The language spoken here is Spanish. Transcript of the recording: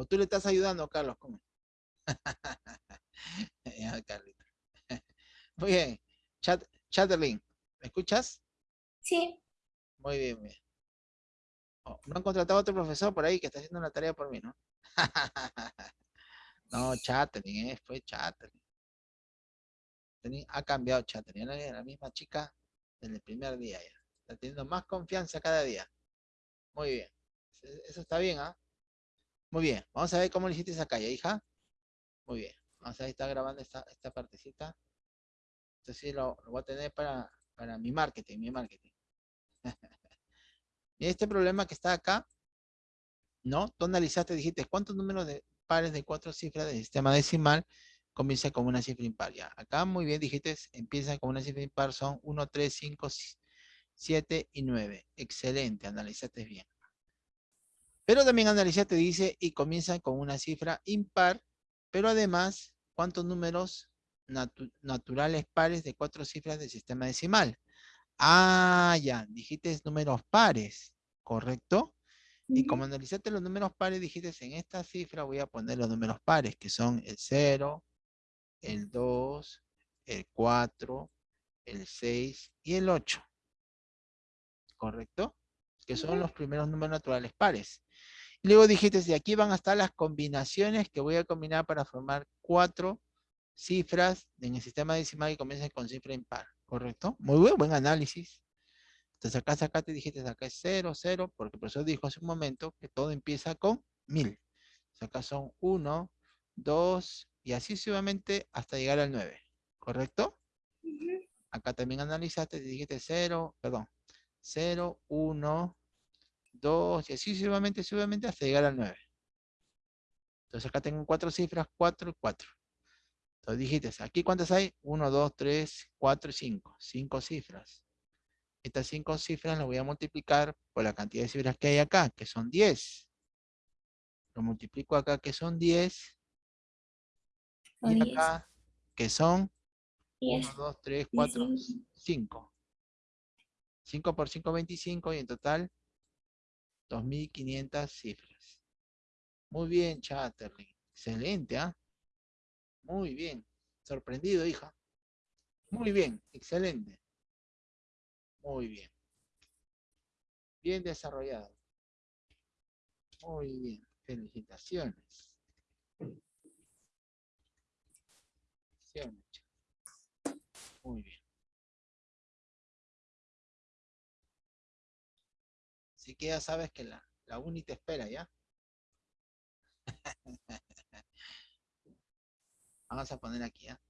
O tú le estás ayudando, Carlos. ¿Cómo? Muy bien. Chat, Chatterlin, ¿me escuchas? Sí. Muy bien, muy bien. Oh, no han contratado a otro profesor por ahí que está haciendo una tarea por mí, ¿no? no, Chatterlin, eh, fue Chatterlin. Ha cambiado Chatterlin, la, la misma chica desde el primer día ya. Está teniendo más confianza cada día. Muy bien. Eso está bien, ¿ah? Muy bien. Vamos a ver cómo le hiciste esa calle, hija. Muy bien. Vamos a ver, está grabando esta, esta partecita. Esto sí lo, voy a tener para, para mi marketing, mi marketing. y este problema que está acá, ¿no? Tú analizaste, dijiste, ¿cuántos números de pares de cuatro cifras del sistema decimal comienza con una cifra impar? Ya, acá muy bien dijiste, empieza con una cifra impar, son 1, 3, 5, 7 y 9. Excelente, analizaste bien. Pero también analizaste, dice, y comienza con una cifra impar, pero además, ¿cuántos números naturales pares de cuatro cifras del sistema decimal? Ah, ya, dijiste números pares, ¿correcto? Y como analizaste los números pares, dijiste en esta cifra voy a poner los números pares, que son el 0, el 2, el 4, el 6 y el 8. ¿Correcto? Que son los primeros números naturales pares. Luego dijiste, de aquí van a estar las combinaciones que voy a combinar para formar cuatro cifras en el sistema decimal que comienzan con cifra impar, ¿correcto? Muy buen, buen análisis. Entonces acá, acá te dijiste, acá es 0, 0, porque el profesor dijo hace un momento que todo empieza con 1000. Entonces acá son 1, 2, y así sucesivamente hasta llegar al 9, ¿correcto? Acá también analizaste, te dijiste 0, perdón, 0, 1, 2, y así sucesivamente, sucesivamente hasta llegar al 9. Entonces acá tengo cuatro cifras, 4 y 4. Entonces dijiste, ¿aquí cuántas hay? 1, 2, 3, 4 y 5. 5 cifras. Estas 5 cifras las voy a multiplicar por la cantidad de cifras que hay acá, que son 10. Lo multiplico acá, que son 10. Y acá, que son 1, 2, 3, 4, 5. 5 por 5, 25 y en total 2.500 cifras. Muy bien, Chatterley. Excelente, ¿ah? Muy bien. Sorprendido, hija. Muy bien, excelente. Muy bien. Bien desarrollado. Muy bien. Felicitaciones. Muy bien. Así que ya sabes que la, la uni te espera, ¿ya? Vamos a poner aquí, ¿ya?